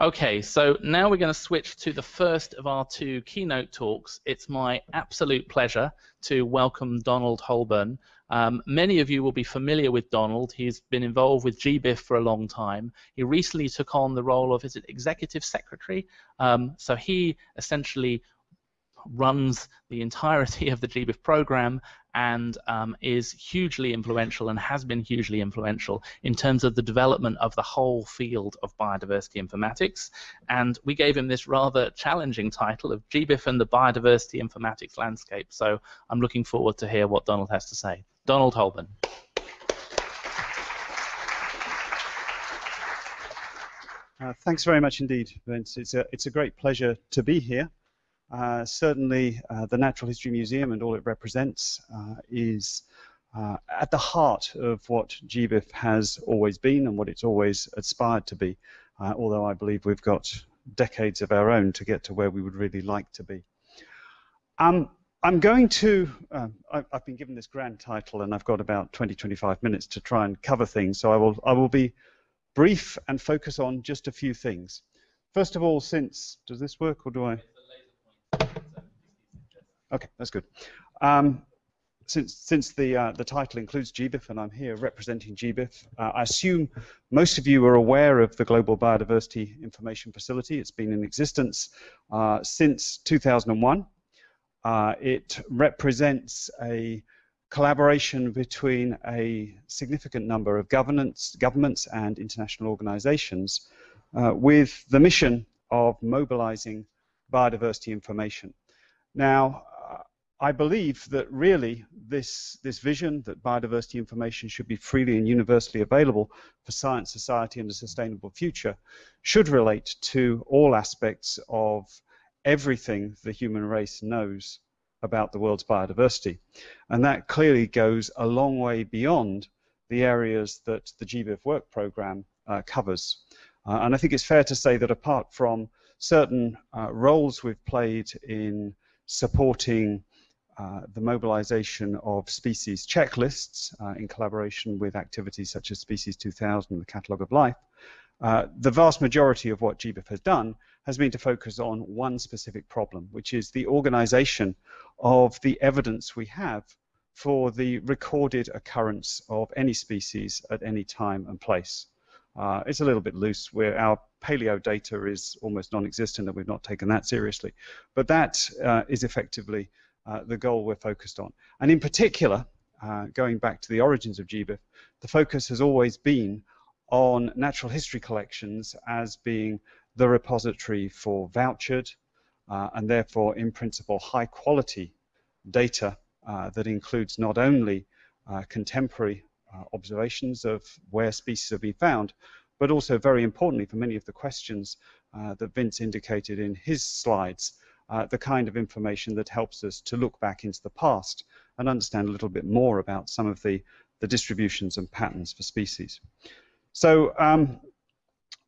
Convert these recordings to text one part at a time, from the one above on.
Okay, so now we're going to switch to the first of our two keynote talks. It's my absolute pleasure to welcome Donald Hobern. Um, many of you will be familiar with Donald. He's been involved with GBIF for a long time. He recently took on the role of, is it executive secretary? Um, so he essentially runs the entirety of the GBIF program and um, is hugely influential and has been hugely influential in terms of the development of the whole field of biodiversity informatics. And we gave him this rather challenging title of GBIF and the biodiversity informatics landscape. So I'm looking forward to hear what Donald has to say. Donald Hobern. Uh, thanks very much indeed, Vince. It's a, it's a great pleasure to be here. Uh, certainly, uh, the Natural History Museum and all it represents uh, is at the heart of what GBIF has always been and what it's always aspired to be, although I believe we've got decades of our own to get to where we would really like to be. Um, I'm going to, um, I, have been given this grand title and I've got about 20, 25 minutes to try and cover things, so I will, I will be brief and focus on just a few things. First of all, since, does this work or do I? Okay, that's good. Um, since since the uh, the title includes GBIF and I'm here representing GBIF, uh, I assume most of you are aware of the Global Biodiversity Information Facility. It's been in existence uh, since 2001. Uh, it represents a collaboration between a significant number of governments, governments and international organizations uh, with the mission of mobilizing biodiversity information. Now, I believe that really this, this vision that biodiversity information should be freely and universally available for science, society, and a sustainable future should relate to all aspects of everything the human race knows about the world's biodiversity. And that clearly goes a long way beyond the areas that the GBIF work program uh, covers. Uh, and I think it's fair to say that apart from certain uh, roles we've played in supporting uh, the mobilization of species checklists uh, in collaboration with activities such as Species 2000 and the Catalogue of Life, uh, the vast majority of what GBIF has done has been to focus on one specific problem, which is the organization of the evidence we have for the recorded occurrence of any species at any time and place. Uh, it's a little bit loose where our paleo data is almost non-existent and we've not taken that seriously. But that uh, is effectively the goal we're focused on. And in particular, uh, going back to the origins of GBIF, the focus has always been on natural history collections as being the repository for vouchered uh, and therefore in principle high quality data uh, that includes not only uh, contemporary uh, observations of where species have been found, but also very importantly for many of the questions that Vince indicated in his slides, uh, the kind of information that helps us to look back into the past and understand a little bit more about some of the, the distributions and patterns for species. So um,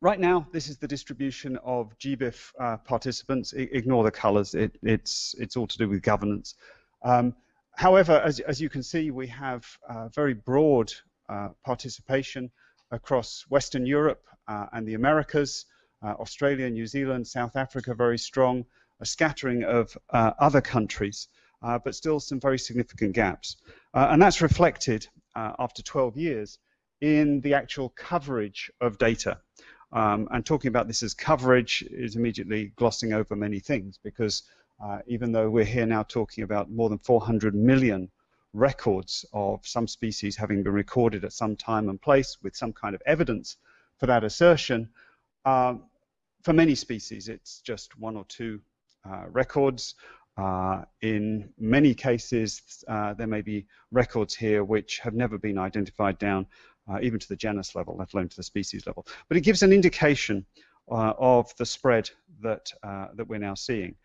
right now, this is the distribution of GBIF uh, participants. I ignore the colors, it, it's, it's all to do with governance. Um, however, as, as you can see, we have uh, very broad uh, participation across Western Europe uh, and the Americas, uh, Australia, New Zealand, South Africa, very strong, a scattering of uh, other countries, uh, but still some very significant gaps. Uh, and that's reflected after 12 years in the actual coverage of data. Um, and talking about this as coverage is immediately glossing over many things because uh, even though we're here now talking about more than 400 million records of some species having been recorded at some time and place with some kind of evidence for that assertion, uh, for many species it's just one or two uh, records. Uh, in many cases, uh, there may be records here which have never been identified down uh, even to the genus level, let alone to the species level. But it gives an indication uh, of the spread that, uh, that we're now seeing.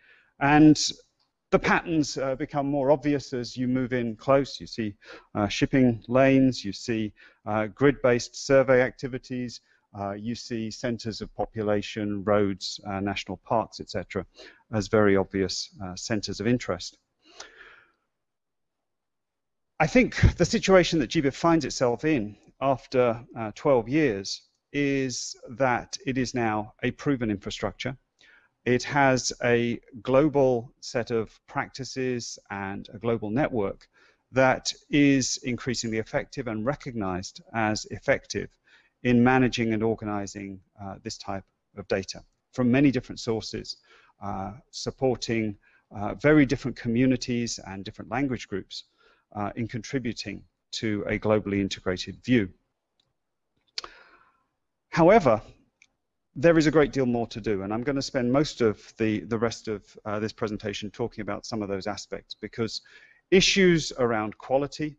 And the patterns become more obvious as you move in close. You see shipping lanes, you see grid-based survey activities, uh, you see centers of population, roads, uh, national parks, etc., as very obvious uh, centers of interest. I think the situation that GBIF finds itself in after uh, 12 years is that it is now a proven infrastructure. It has a global set of practices and a global network that is increasingly effective and recognized as effective in managing and organizing uh, this type of data from many different sources, uh, supporting uh, very different communities and different language groups uh, in contributing to a globally integrated view. However, there is a great deal more to do, and I'm going to spend most of the, the rest of uh, this presentation talking about some of those aspects because issues around quality,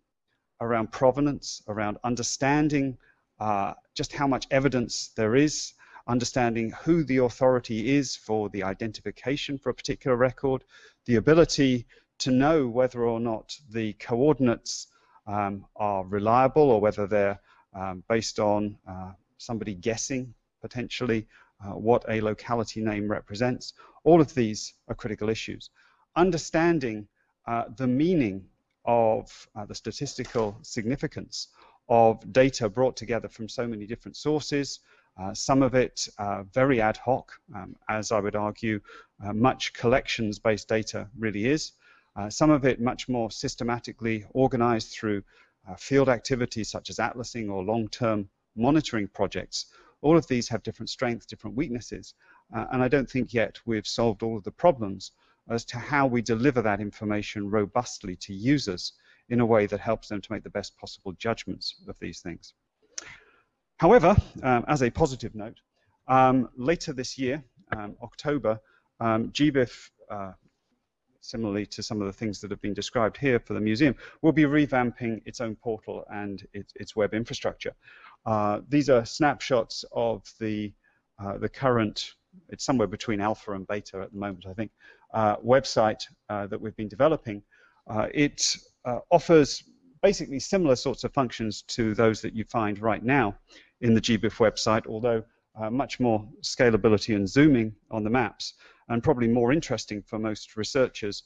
around provenance, around understanding uh, just how much evidence there is, understanding who the authority is for the identification for a particular record, the ability to know whether or not the coordinates um, are reliable or whether they're um, based on uh, somebody guessing potentially uh, what a locality name represents. All of these are critical issues. Understanding uh, the meaning of uh, the statistical significance of data brought together from so many different sources, uh, some of it uh, very ad hoc, um, as I would argue uh, much collections-based data really is. some of it much more systematically organized through field activities such as atlasing or long-term monitoring projects, all of these have different strengths, different weaknesses, uh, and I don't think yet we've solved all of the problems as to how we deliver that information robustly to users in a way that helps them to make the best possible judgments of these things. However, um, as a positive note, um, later this year, um, October, um, GBIF, uh, similarly to some of the things that have been described here for the museum, will be revamping its own portal and its, its web infrastructure. Uh, these are snapshots of the, uh, the current, it's somewhere between alpha and beta at the moment, I think, uh, website uh, that we've been developing. Uh, it uh, offers basically similar sorts of functions to those that you find right now in the GBIF website, although much more scalability and zooming on the maps, and probably more interesting for most researchers,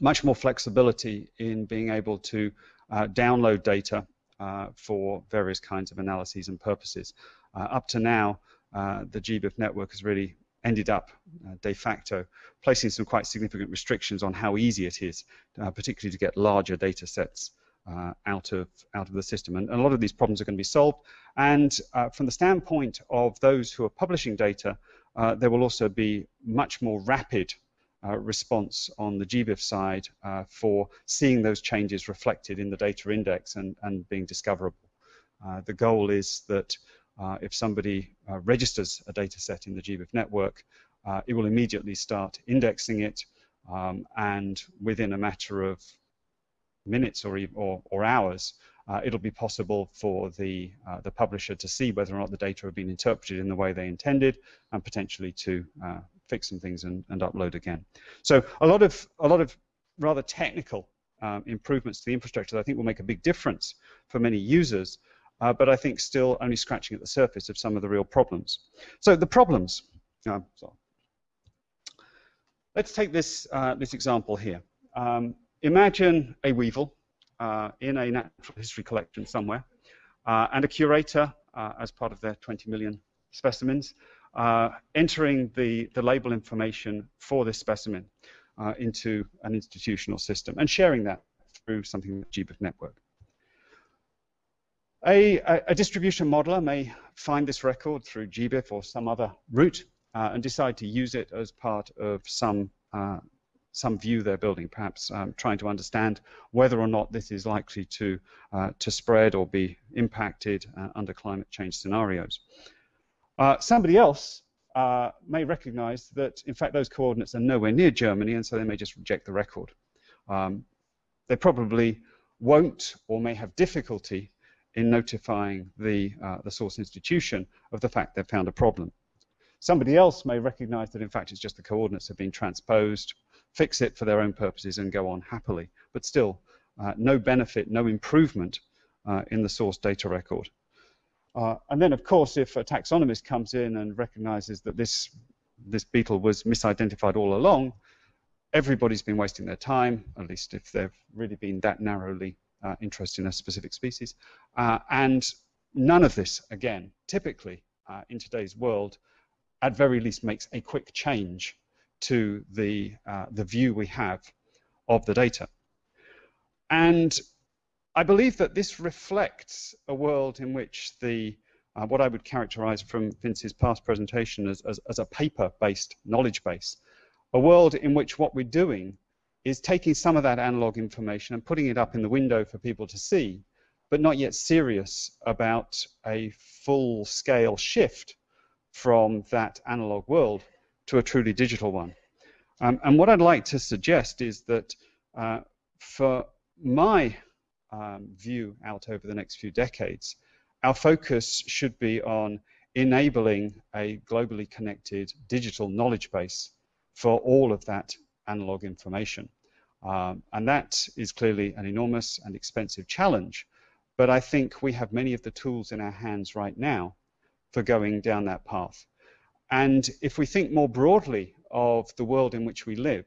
much more flexibility in being able to download data uh, for various kinds of analyses and purposes. Uh, up to now, uh, the GBIF network has really ended up de facto placing some quite significant restrictions on how easy it is, particularly to get larger data sets uh, out of out of the system. And, and, a lot of these problems are going to be solved. And uh, from the standpoint of those who are publishing data, uh, there will also be much more rapid uh, response on the GBIF side uh, for seeing those changes reflected in the data index and, and being discoverable. Uh, the goal is that uh, if somebody uh, registers a data set in the GBIF network, uh, it will immediately start indexing it um, and within a matter of minutes or, or, or hours, uh, it'll be possible for the, uh, the publisher to see whether or not the data have been interpreted in the way they intended and potentially to fix some things and, and upload again. So a lot of a lot of rather technical um, improvements to the infrastructure that I think will make a big difference for many users, uh, but I think still only scratching at the surface of some of the real problems. So the problems. Uh, let's take this uh, this example here. Um, imagine a weevil uh, in a natural history collection somewhere, uh, and a curator, as part of their 20 million specimens, entering the, the label information for this specimen into an institutional system and sharing that through something like GBIF network. A, a, distribution modeler may find this record through GBIF or some other route uh, and decide to use it as part of some uh, some view they're building, perhaps um, trying to understand whether or not this is likely to uh, to spread or be impacted uh, under climate change scenarios. Uh, somebody else uh, may recognize that, in fact, those coordinates are nowhere near Germany, and so they may just reject the record. Um, they probably won't or may have difficulty in notifying the, uh, the source institution of the fact they've found a problem. Somebody else may recognize that, in fact, it's just the coordinates have been transposed, fix it for their own purposes, and go on happily. But still, uh, no benefit, no improvement uh, in the source data record. Uh, and then, of course, if a taxonomist comes in and recognizes that this, this beetle was misidentified all along, everybody's been wasting their time, at least if they've really been that narrowly uh, interested in a specific species. Uh, and none of this, again, typically uh, in today's world, at very least makes a quick change to the, the view we have of the data. And I believe that this reflects a world in which the uh, what I would characterize from Vince's past presentation as, as, as a paper-based knowledge base, a world in which what we're doing is taking some of that analog information and putting it up in the window for people to see, but not yet serious about a full-scale shift from that analog world to a truly digital one. Um, and what I'd like to suggest is that uh, for my um, view out over the next few decades, our focus should be on enabling a globally connected digital knowledge base for all of that analog information. Um, and that is clearly an enormous and expensive challenge, but I think we have many of the tools in our hands right now for going down that path. And if we think more broadly of the world in which we live,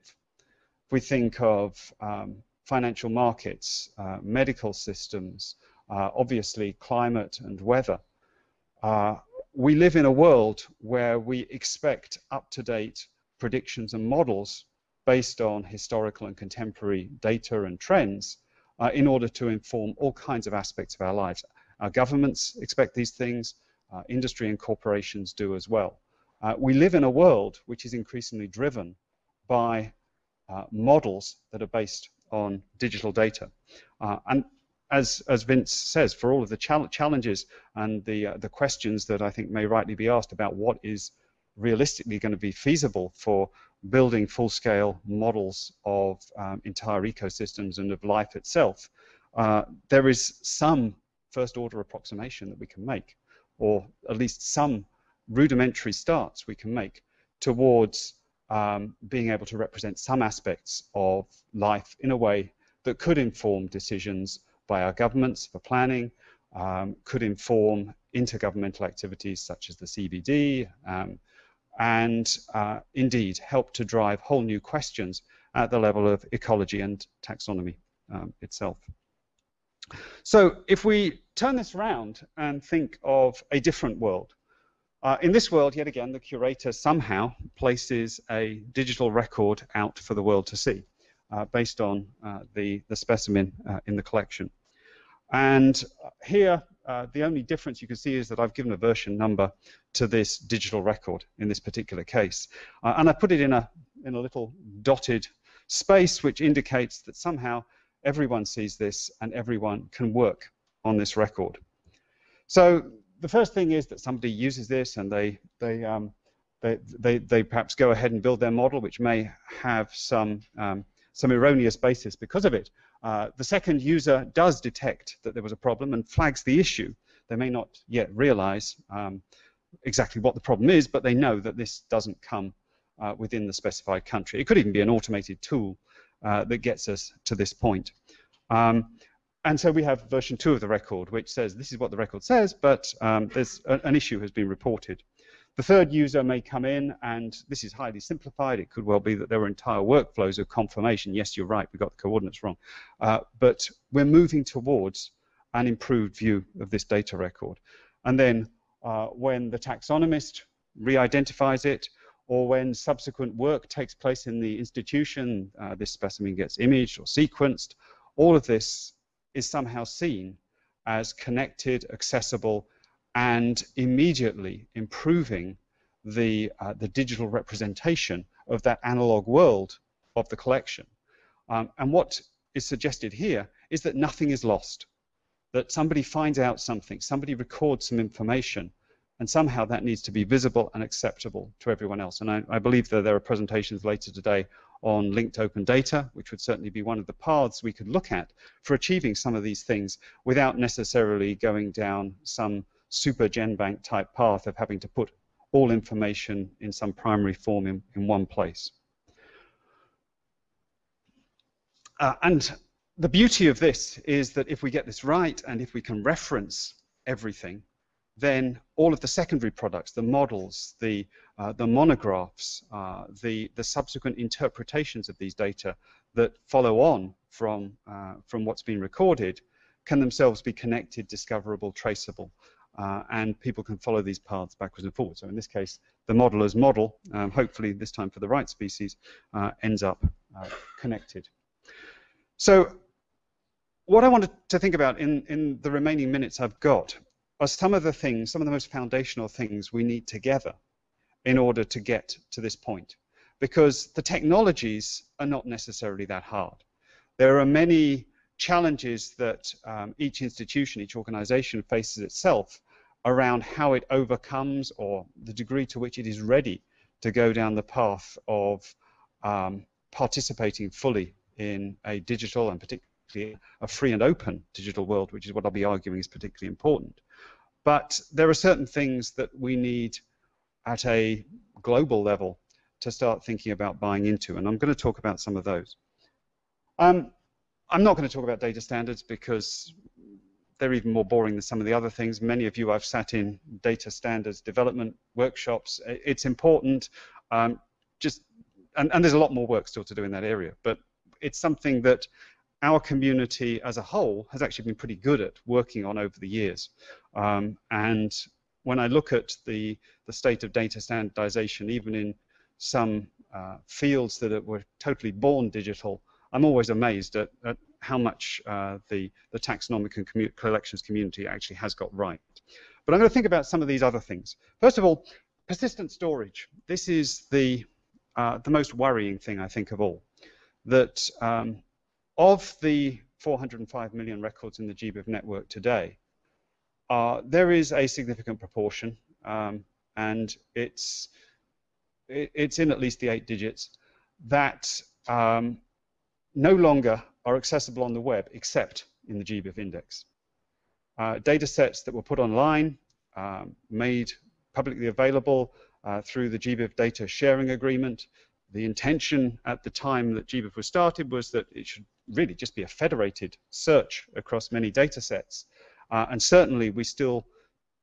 if we think of um, financial markets, uh, medical systems, uh, obviously climate and weather. Uh, we live in a world where we expect up-to-date predictions and models based on historical and contemporary data and trends uh, in order to inform all kinds of aspects of our lives. Our governments expect these things, uh, industry and corporations do as well. Uh, we live in a world which is increasingly driven by uh, models that are based on digital data. and as, as Vince says, for all of the challenges and the, uh, the questions that I think may rightly be asked about what is realistically going to be feasible for building full-scale models of um, entire ecosystems and of life itself, uh, there is some first-order approximation that we can make, or at least some rudimentary starts we can make towards um, being able to represent some aspects of life in a way that could inform decisions by our governments for planning, um, could inform intergovernmental activities such as the CBD, um, and uh, indeed help to drive whole new questions at the level of ecology and taxonomy um, itself. So if we turn this around and think of a different world, uh, in this world, yet again, the curator somehow places a digital record out for the world to see uh, based on uh, the, the specimen uh, in the collection. And here, uh, the only difference you can see is that I've given a version number to this digital record in this particular case. Uh, and I put it in a, in a little dotted space which indicates that somehow everyone sees this and everyone can work on this record. So the first thing is that somebody uses this and they, they, um, they, they, they perhaps go ahead and build their model which may have some, um, some erroneous basis because of it. Uh, the second user does detect that there was a problem and flags the issue. They may not yet realize um, exactly what the problem is, but they know that this doesn't come uh, within the specified country. It could even be an automated tool uh, that gets us to this point. Um, and so we have version two of the record, which says this is what the record says, but um, there's a, an issue has been reported. The third user may come in, and this is highly simplified. It could well be that there were entire workflows of confirmation. Yes, you're right, we got the coordinates wrong. Uh, but we're moving towards an improved view of this data record. And then uh, when the taxonomist re-identifies it, or when subsequent work takes place in the institution, uh, this specimen gets imaged or sequenced, all of this is somehow seen as connected, accessible, and immediately improving the, uh, the digital representation of that analog world of the collection. Um, and what is suggested here is that nothing is lost, that somebody finds out something, somebody records some information, and somehow that needs to be visible and acceptable to everyone else. And I, I believe that there are presentations later today on linked open data, which would certainly be one of the paths we could look at for achieving some of these things without necessarily going down some super GenBank type path of having to put all information in some primary form in, in one place. Uh, and the beauty of this is that if we get this right and if we can reference everything, then all of the secondary products, the models, the, uh, the monographs, uh, the, the subsequent interpretations of these data that follow on from, uh, from what's been recorded can themselves be connected, discoverable, traceable, uh, and people can follow these paths backwards and forwards. So in this case, the modeler's model, um, hopefully this time for the right species, uh, ends up uh, connected. So what I wanted to think about in, in the remaining minutes I've got are some of the things, some of the most foundational things we need together in order to get to this point. Because the technologies are not necessarily that hard. There are many challenges that um, each institution, each organization faces itself around how it overcomes or the degree to which it is ready to go down the path of um, participating fully in a digital and particularly a free and open digital world, which is what I'll be arguing is particularly important. But there are certain things that we need at a global level to start thinking about buying into, and I'm going to talk about some of those. Um, I'm not going to talk about data standards because they're even more boring than some of the other things. Many of you I've sat in data standards development workshops. It's important, um, just and, and there's a lot more work still to do in that area, but it's something that our community as a whole has actually been pretty good at working on over the years. Um, and when I look at the, the state of data standardization, even in some uh, fields that were totally born digital, I'm always amazed at, at how much uh, the, the taxonomic and commu collections community actually has got right. But I'm going to think about some of these other things. First of all, persistent storage. This is the, uh, the most worrying thing, I think, of all. That um, of the 405 million records in the GBIF network today, uh, there is a significant proportion, um, and it's, it, it's in at least the eight digits, that um, no longer are accessible on the web except in the GBIF index. Uh, data sets that were put online, um, made publicly available uh, through the GBIF data sharing agreement. The intention at the time that GBIF was started was that it should really just be a federated search across many data sets. Uh, and certainly we still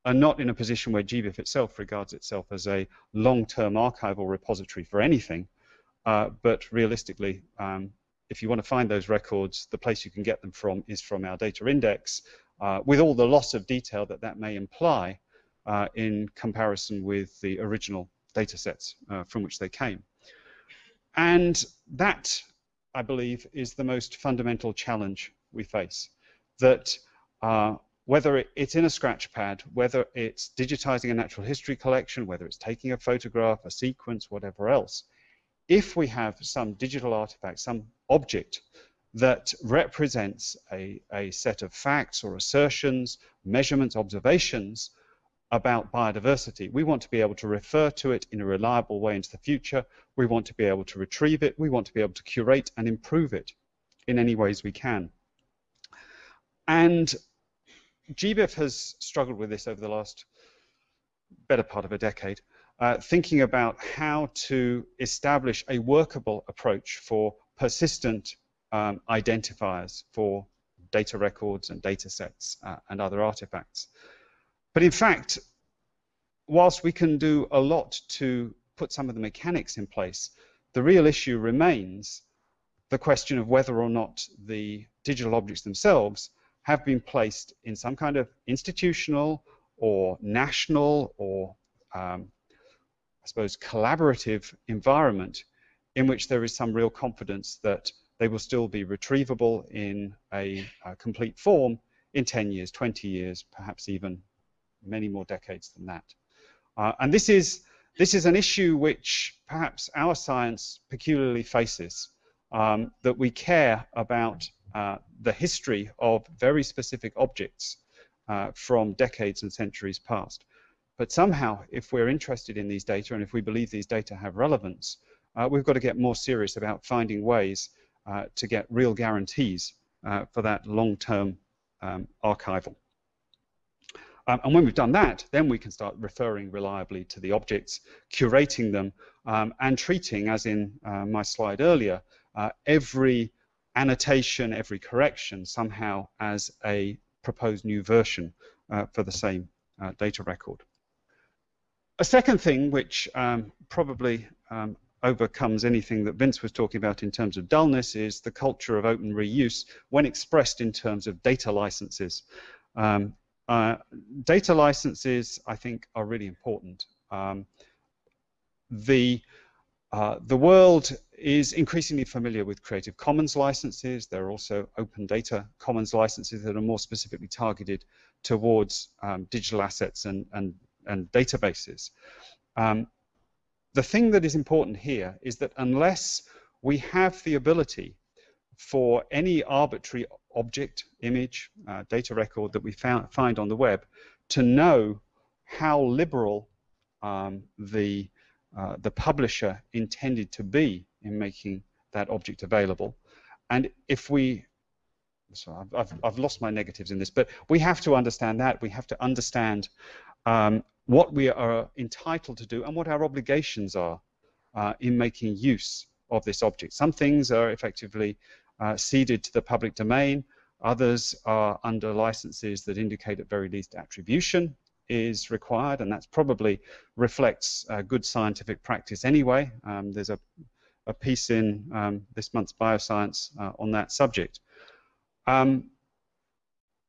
are not in a position where GBIF itself regards itself as a long-term archival repository for anything. Uh, but realistically, um, if you want to find those records, the place you can get them from is from our data index, uh, with all the loss of detail that that may imply uh, in comparison with the original data sets uh, from which they came. And that, I believe, is the most fundamental challenge we face. That uh, whether it's in a scratch pad, whether it's digitizing a natural history collection, whether it's taking a photograph, a sequence, whatever else, if we have some digital artifact, some object that represents a, a set of facts or assertions, measurements, observations about biodiversity, we want to be able to refer to it in a reliable way into the future. We want to be able to retrieve it. We want to be able to curate and improve it in any ways we can. And GBIF has struggled with this over the last better part of a decade uh, thinking about how to establish a workable approach for persistent um, identifiers for data records and data sets uh, and other artifacts. But in fact, whilst we can do a lot to put some of the mechanics in place, the real issue remains the question of whether or not the digital objects themselves have been placed in some kind of institutional or national or um, I suppose, collaborative environment in which there is some real confidence that they will still be retrievable in a, a complete form in 10 years, 20 years, perhaps even many more decades than that. Uh, and this is, this is an issue which perhaps our science peculiarly faces, um, that we care about uh, the history of very specific objects uh, from decades and centuries past. But somehow, if we're interested in these data and if we believe these data have relevance, uh, we've got to get more serious about finding ways uh, to get real guarantees uh, for that long-term um, archival. Um, and when we've done that, then we can start referring reliably to the objects, curating them, um, and treating, as in uh, my slide earlier, uh, every annotation, every correction somehow as a proposed new version uh, for the same data record. A second thing which um, probably um, overcomes anything that Vince was talking about in terms of dullness is the culture of open reuse when expressed in terms of data licenses. Um, Uh, data licenses, I think, are really important. Um, the uh, the world is increasingly familiar with Creative Commons licenses. There are also open data commons licenses that are more specifically targeted towards um, digital assets and, and, and databases. Um, the thing that is important here is that unless we have the ability for any arbitrary object, image, uh, data record that we found, find on the web to know how liberal um, the, uh, the publisher intended to be in making that object available. And if we, so I've, I've, I've, lost my negatives in this, but we have to understand that. We have to understand um, what we are entitled to do and what our obligations are uh, in making use of this object. Some things are effectively uh, ceded to the public domain. Others are under licenses that indicate at very least attribution is required, and that's probably reflects uh, good scientific practice anyway. Um, there's a, a, piece in um, this month's Bioscience uh, on that subject. Um,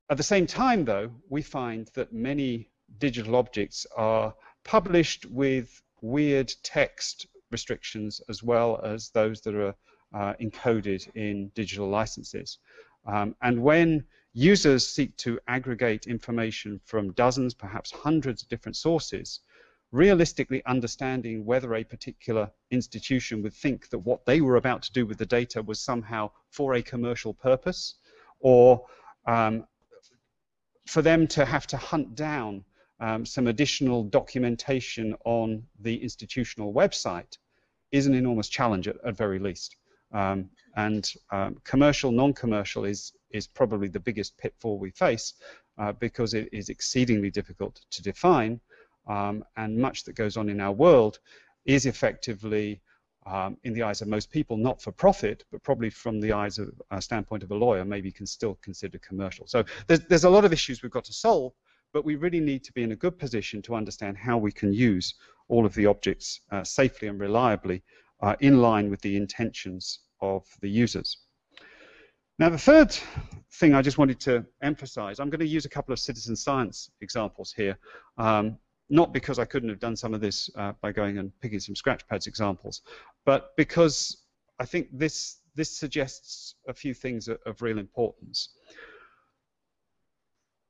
at the same time, though, we find that many digital objects are published with weird text restrictions as well as those that are uh, encoded in digital licenses. Um, and when users seek to aggregate information from dozens, perhaps hundreds of different sources, realistically understanding whether a particular institution would think that what they were about to do with the data was somehow for a commercial purpose, or um, for them to have to hunt down um, some additional documentation on the institutional website is an enormous challenge at, at very least. Um, and um, commercial, non-commercial is, is probably the biggest pitfall we face uh, because it is exceedingly difficult to define um, and much that goes on in our world is effectively um, in the eyes of most people, not for profit, but probably from the eyes of a uh, standpoint of a lawyer, maybe can still consider commercial. So there's, there's a lot of issues we've got to solve, but we really need to be in a good position to understand how we can use all of the objects uh, safely and reliably uh, in line with the intentions of the users. Now the third thing I just wanted to emphasize, I'm going to use a couple of citizen science examples here, um, not because I couldn't have done some of this uh, by going and picking some Scratchpads examples, but because I think this, this suggests a few things of, of real importance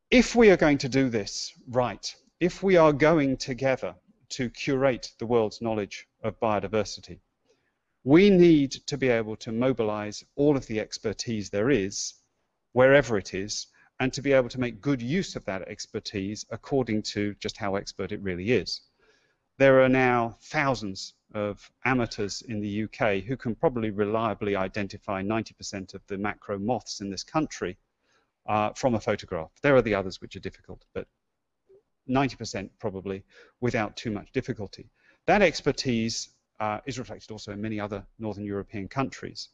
if we are going to do this right, if we are going together to curate the world's knowledge of biodiversity, we need to be able to mobilize all of the expertise there is, wherever it is, and to be able to make good use of that expertise according to just how expert it really is. There are now thousands of amateurs in the UK who can probably reliably identify 90% of the macro moths in this country uh, from a photograph. There are the others which are difficult, but 90% probably without too much difficulty. That expertise uh, is reflected also in many other Northern European countries.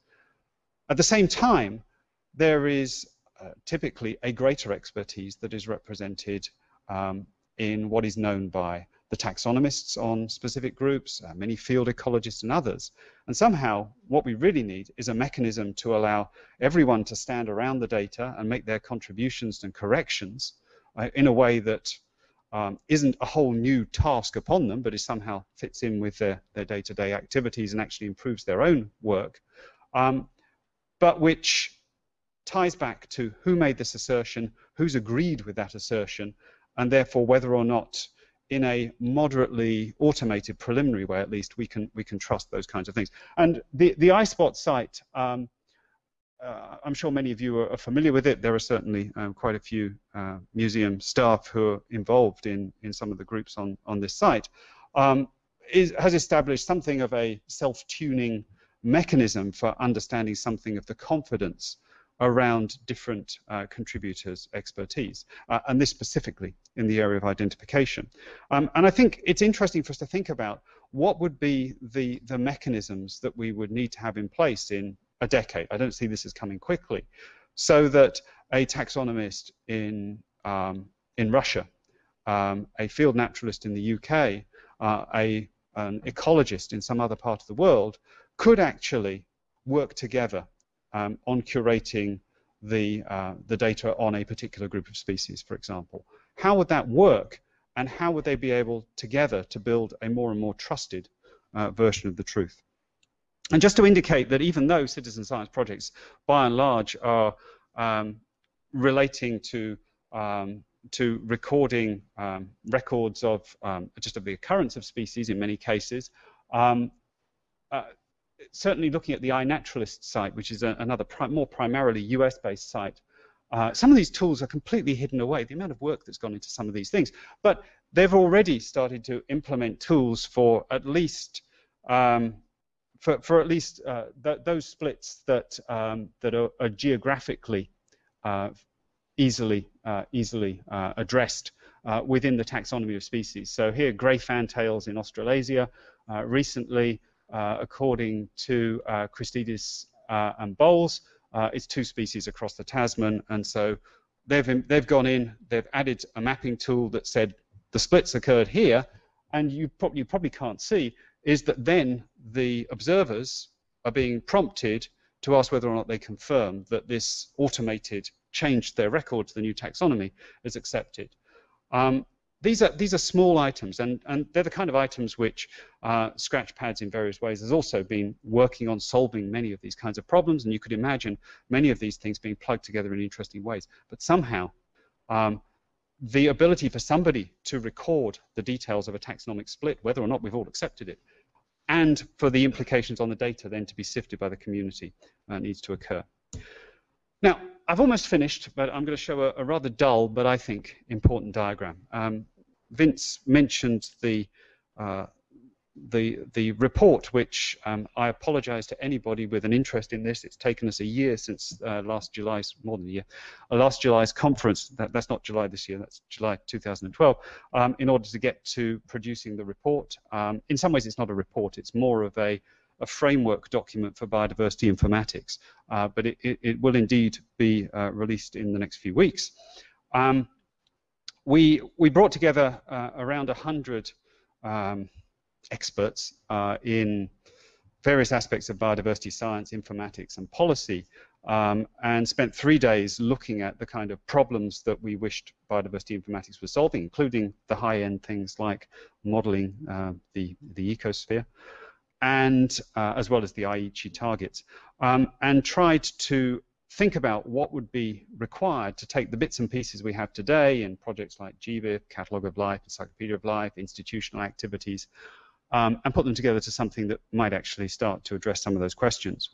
At the same time, there is uh, typically a greater expertise that is represented um, in what is known by the taxonomists on specific groups, uh, many field ecologists and others. And somehow what we really need is a mechanism to allow everyone to stand around the data and make their contributions and corrections uh, in a way that um, isn't a whole new task upon them, but is somehow fits in with their, their day-to-day -day activities and actually improves their own work, um, but which ties back to who made this assertion, who's agreed with that assertion, and therefore whether or not in a moderately automated preliminary way at least we can we can trust those kinds of things and the the iSpot site um, uh, I'm sure many of you are, familiar with it. There are certainly um, quite a few uh, museum staff who are involved in, in some of the groups on, on this site. Um, is, has established something of a self-tuning mechanism for understanding something of the confidence around different uh, contributors' expertise, uh, and this specifically in the area of identification. Um, and I think it's interesting for us to think about what would be the, the mechanisms that we would need to have in place in a decade. I don't see this as coming quickly, so that a taxonomist in, um, in Russia, um, a field naturalist in the UK, uh, a, an ecologist in some other part of the world could actually work together um, on curating the, uh, the data on a particular group of species, for example. how would that work and how would they be able together to build a more and more trusted uh, version of the truth. And just to indicate that even though citizen science projects by and large are um, relating to um, to recording um, records of um, just of the occurrence of species in many cases, um, uh, certainly looking at the iNaturalist site, which is a, another pri more primarily US-based site, uh, some of these tools are completely hidden away, the amount of work that's gone into some of these things. But they've already started to implement tools for at least um, for, for at least uh, th those splits that um, that are, are geographically uh, easily uh, easily uh, addressed uh, within the taxonomy of species. So here, grey fantails in Australasia. recently, according to Christidis and Boles, uh, it's two species across the Tasman, and so they've they've gone in, they've added a mapping tool that said the splits occurred here, and you, pro you probably can't see is that then the observers are being prompted to ask whether or not they confirm that this automated change their record to the new taxonomy is accepted. Um, these are these are small items, and and they're the kind of items which uh, Scratchpads in various ways has also been working on solving many of these kinds of problems, and you could imagine many of these things being plugged together in interesting ways. But somehow, um, the ability for somebody to record the details of a taxonomic split, whether or not we've all accepted it, and for the implications on the data then to be sifted by the community uh, needs to occur. Now, I've almost finished, but I'm going to show a, a rather dull, but I think important diagram. Um, Vince mentioned the uh, the the report, which um, I apologise to anybody with an interest in this. It's taken us a year since uh, last July's, more than a year, uh, last July's conference. That, that's not July this year. That's July 2012. Um, in order to get to producing the report, um, in some ways it's not a report. It's more of a a framework document for biodiversity informatics, uh, but it, it, it, will indeed be uh, released in the next few weeks. We, we brought together uh, around 100 um, experts uh, in various aspects of biodiversity science, informatics, and policy, um, and spent three days looking at the kind of problems that we wished biodiversity informatics was solving, including the high-end things like modeling uh, the, the ecosphere, and uh, as well as the Aichi targets, um, and tried to think about what would be required to take the bits and pieces we have today in projects like GBIF, Catalogue of Life, Encyclopedia of Life, institutional activities, um, and put them together to something that might actually start to address some of those questions.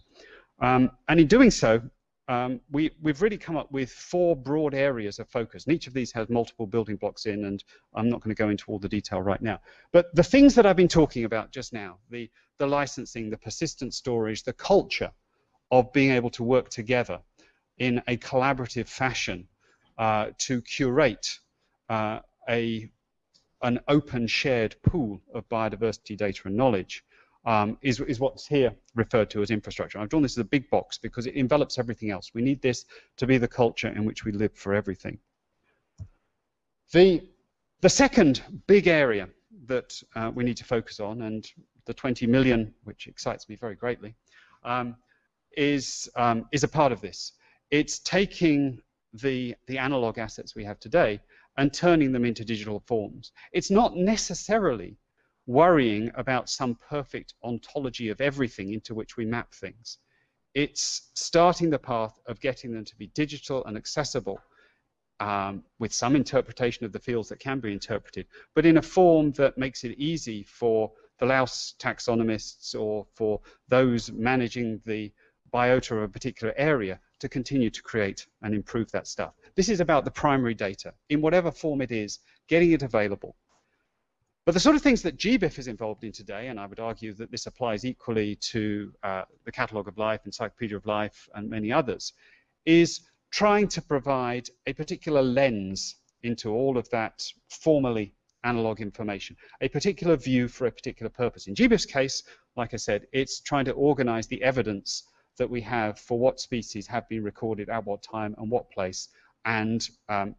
Um, and in doing so, um, we, have really come up with four broad areas of focus. And each of these has multiple building blocks in, and I'm not going to go into all the detail right now. But the things that I've been talking about just now, the, the licensing, the persistent storage, the culture of being able to work together in a collaborative fashion uh, to curate uh, a, an open shared pool of biodiversity data and knowledge um, is, is what's here referred to as infrastructure. I've drawn this as a big box because it envelops everything else. We need this to be the culture in which we live for everything. The, the second big area that uh, we need to focus on, and the 20 million, which excites me very greatly, um, is, um, is a part of this it's taking the, the analog assets we have today and turning them into digital forms. It's not necessarily worrying about some perfect ontology of everything into which we map things. It's starting the path of getting them to be digital and accessible um, with some interpretation of the fields that can be interpreted, but in a form that makes it easy for the Laos taxonomists or for those managing the biota of a particular area to continue to create and improve that stuff. This is about the primary data, in whatever form it is, getting it available. But the sort of things that GBIF is involved in today, and I would argue that this applies equally to uh, the Catalogue of Life, Encyclopedia of Life, and many others, is trying to provide a particular lens into all of that formally analog information, a particular view for a particular purpose. In GBIF's case, like I said, it's trying to organize the evidence that we have for what species have been recorded at what time and what place, and um,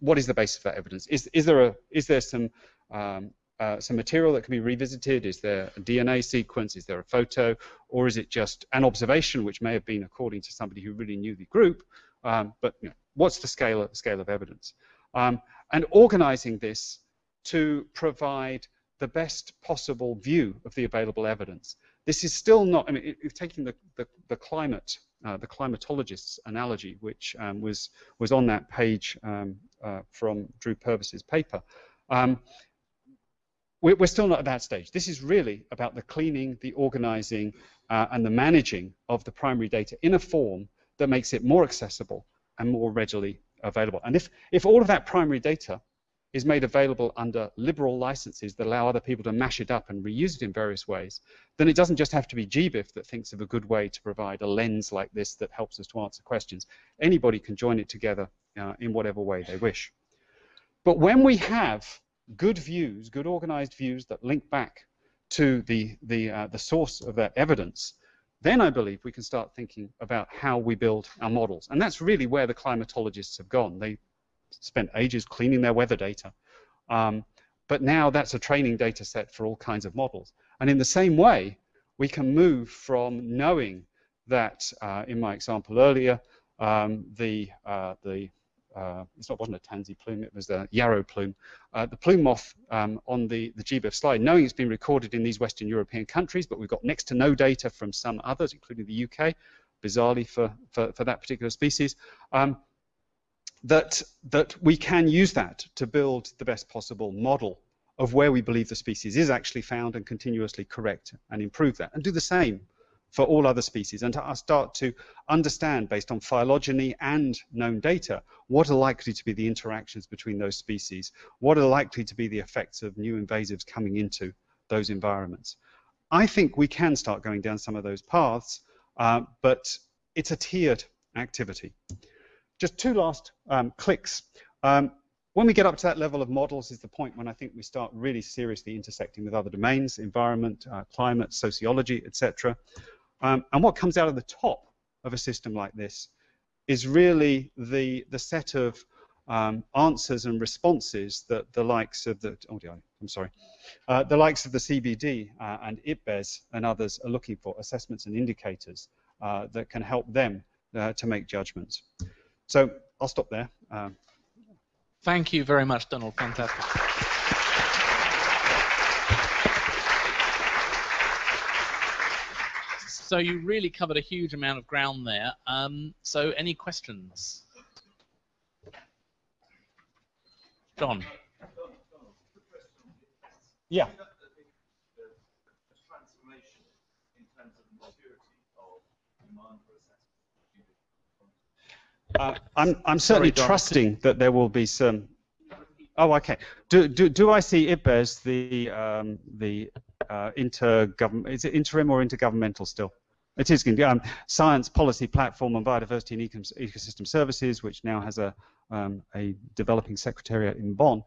what is the basis of that evidence? Is, is there a is there some um, uh, some material that can be revisited? Is there a DNA sequence? Is there a photo? Or is it just an observation, which may have been according to somebody who really knew the group? Um, but you know, what's the scale of, scale of evidence? Um, and organizing this to provide the best possible view of the available evidence. This is still not, I mean, taking the, the, the climate, uh, the climatologist's analogy, which um, was, was on that page um, uh, from Drew Purves's paper, um, we're, we're, still not at that stage. This is really about the cleaning, the organizing, uh, and the managing of the primary data in a form that makes it more accessible and more readily available. And if, if all of that primary data is made available under liberal licenses that allow other people to mash it up and reuse it in various ways, then it doesn't just have to be GBIF that thinks of a good way to provide a lens like this that helps us to answer questions. Anybody can join it together uh, in whatever way they wish. But when we have good views, good organized views that link back to the, the, uh, the source of that evidence, then I believe we can start thinking about how we build our models. And that's really where the climatologists have gone. They spent ages cleaning their weather data. Um, but now that's a training data set for all kinds of models. And in the same way, we can move from knowing that, uh, in my example earlier, um, the, uh, the uh, it wasn't a tansy plume, it was a yarrow plume, uh, the plume moth um, on the, the GBIF slide, knowing it's been recorded in these Western European countries, but we've got next to no data from some others, including the UK, bizarrely for, for, for that particular species. Um, that, that we can use that to build the best possible model of where we believe the species is actually found and continuously correct and improve that and do the same for all other species and to start to understand based on phylogeny and known data what are likely to be the interactions between those species, what are likely to be the effects of new invasives coming into those environments. I think we can start going down some of those paths, uh, but it's a tiered activity. Just two last um, clicks. Um, when we get up to that level of models is the point when I think we start really seriously intersecting with other domains, environment, uh, climate, sociology, etc. Um, and what comes out of the top of a system like this is really the, the set of um, answers and responses that the likes of the, oh dear, I'm sorry, uh, the likes of the CBD uh, and IPBES and others are looking for, assessments and indicators uh, that can help them uh, to make judgments. So I'll stop there. Um, Thank you very much, Donald. Fantastic. So you really covered a huge amount of ground there. Um, so any questions? John. Yeah. Uh, I'm, I'm certainly Sorry, trusting that there will be some. Oh, okay. Do, do, do I see IPBES, the, um, the uh, intergovernment, is it interim or intergovernmental still? It is um, Science Policy Platform on Biodiversity and Ecosystem Services, which now has a, um, a developing secretariat in Bonn,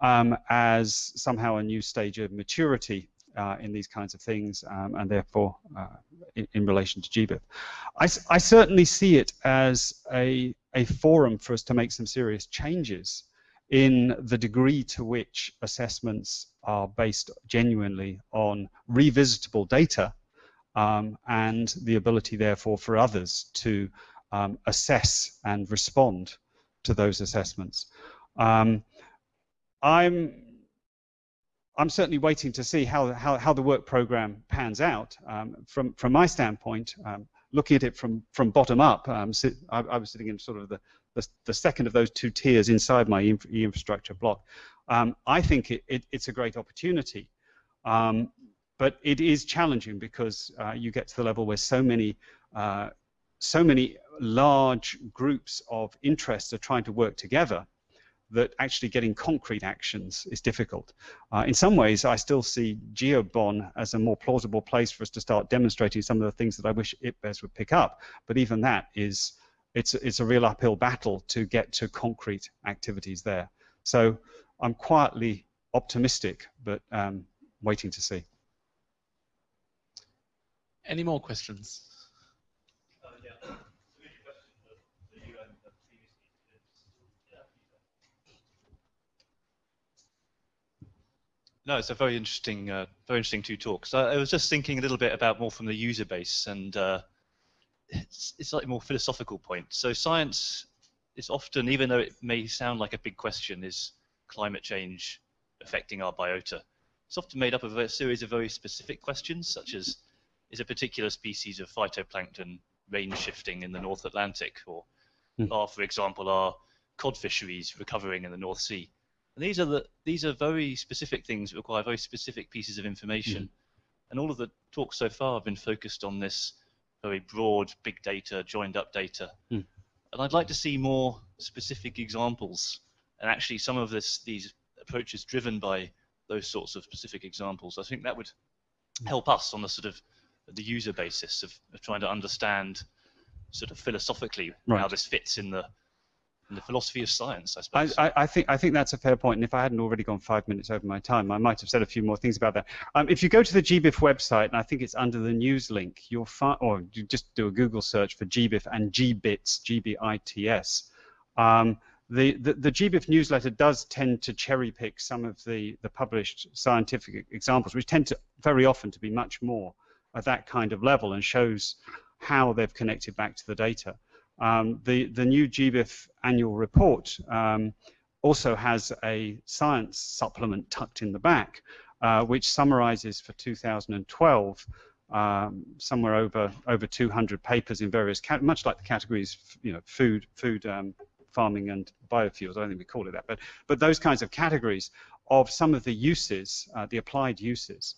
um, as somehow a new stage of maturity uh, in these kinds of things, um, and therefore uh, in, in, relation to GBIF. I, I, certainly see it as a, a forum for us to make some serious changes in the degree to which assessments are based genuinely on revisitable data um, and the ability therefore for others to um, assess and respond to those assessments. Um, I'm I'm certainly waiting to see how, how, how the work program pans out. Um, from, from my standpoint, um, looking at it from, from bottom up, um, sit, I, I, was sitting in sort of the, the, the, second of those two tiers inside my infrastructure block. Um, I think it, it, it's a great opportunity, um, but it is challenging because uh, you get to the level where so many, uh, so many large groups of interests are trying to work together that actually getting concrete actions is difficult. Uh, in some ways, I still see GEO BON as a more plausible place for us to start demonstrating some of the things that I wish IPBES would pick up. But even that is, it's, it's a real uphill battle to get to concrete activities there. So I'm quietly optimistic, but um, waiting to see. Any more questions? No, it's a very interesting, uh, very interesting two talks. I, I, was just thinking a little bit about more from the user base, and uh, it's, it's like a more philosophical point. So science is often, even though it may sound like a big question, is climate change affecting our biota. It's often made up of a series of very specific questions, such as is a particular species of phytoplankton range shifting in the North Atlantic, or mm. are, for example, are cod fisheries recovering in the North Sea? And these are the these are very specific things that require very specific pieces of information. Mm. And all of the talks so far have been focused on this very broad big data, joined up data. Mm. And I'd like to see more specific examples and actually some of this these approaches driven by those sorts of specific examples. I think that would help us on the sort of the user basis of, of trying to understand sort of philosophically right. how this fits in the in the philosophy of science, I suppose. I, I, think I think that's a fair point, and if I hadn't already gone five minutes over my time, I might have said a few more things about that. Um, if you go to the GBIF website, and I think it's under the news link, you'll find, or you just do a Google search for GBIF and GBITS, G-B-I-T-S. Um, the, the, the GBIF newsletter does tend to cherry pick some of the, the published scientific examples, which tend to very often to be much more at that kind of level and shows how they've connected back to the data. Um, the, the new GBIF annual report um, also has a science supplement tucked in the back, uh, which summarizes for 2012 um, somewhere over over 200 papers in various, much like the categories, you know, food, food um, farming and biofuels. I don't think we call it that, but but those kinds of categories of some of the uses, uh, the applied uses.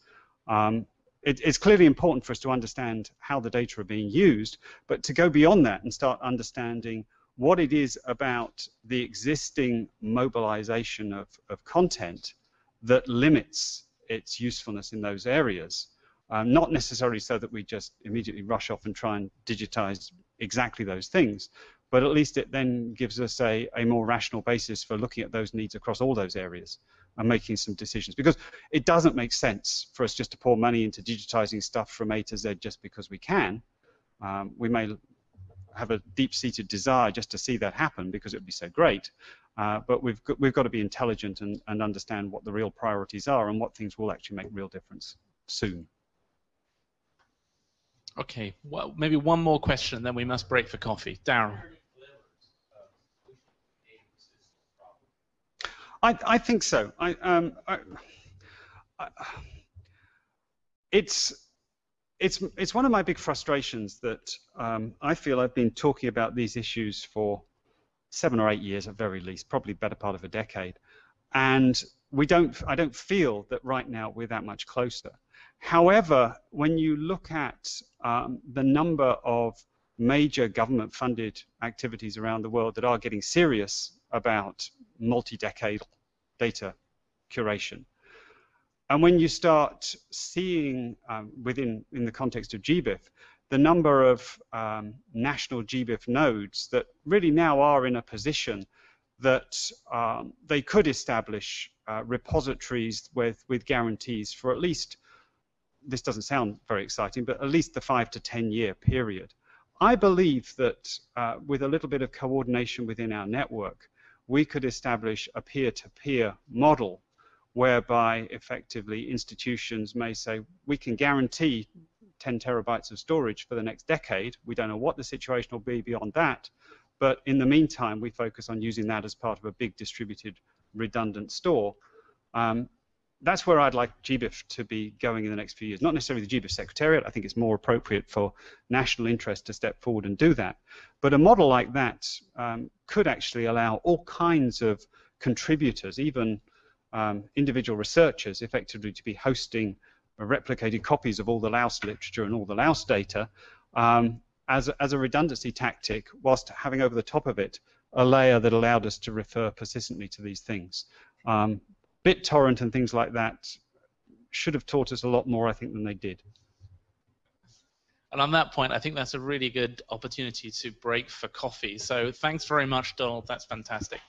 Um, it, it's clearly important for us to understand how the data are being used, but to go beyond that and start understanding what it is about the existing mobilization of, of content that limits its usefulness in those areas. Um, not necessarily so that we just immediately rush off and try and digitize exactly those things, but at least it then gives us a, a more rational basis for looking at those needs across all those areas and making some decisions. Because it doesn't make sense for us just to pour money into digitizing stuff from A to Z just because we can. Um, we may have a deep-seated desire just to see that happen because it would be so great. Uh, but we've got, we've got to be intelligent and, and understand what the real priorities are and what things will actually make real difference soon. Okay, well, maybe one more question, then we must break for coffee. Darren. I, I think so. I, um, I, it's it's it's one of my big frustrations that um, I feel I've been talking about these issues for seven or eight years at very least, probably better part of a decade, and we don't. I don't feel that right now we're that much closer. However, when you look at um, the number of major government-funded activities around the world that are getting serious about multi-decadal data curation. And when you start seeing um, within, in the context of GBIF, the number of um, national GBIF nodes that really now are in a position that um, they could establish uh, repositories with, with guarantees for at least, this doesn't sound very exciting, but at least the five to 10 year period. I believe that uh, with a little bit of coordination within our network, we could establish a peer-to-peer model whereby effectively institutions may say we can guarantee 10 terabytes of storage for the next decade. We don't know what the situation will be beyond that, but in the meantime, we focus on using that as part of a big distributed redundant store. Um, that's where I'd like GBIF to be going in the next few years. Not necessarily the GBIF Secretariat. I think it's more appropriate for national interest to step forward and do that. But a model like that um, could actually allow all kinds of contributors, even um, individual researchers, effectively to be hosting replicated copies of all the Laos literature and all the Laos data um, as, as a redundancy tactic, whilst having over the top of it a layer that allowed us to refer persistently to these things. Um, BitTorrent and things like that should have taught us a lot more, I think, than they did. And on that point, I think that's a really good opportunity to break for coffee. So thanks very much, Donald. That's fantastic.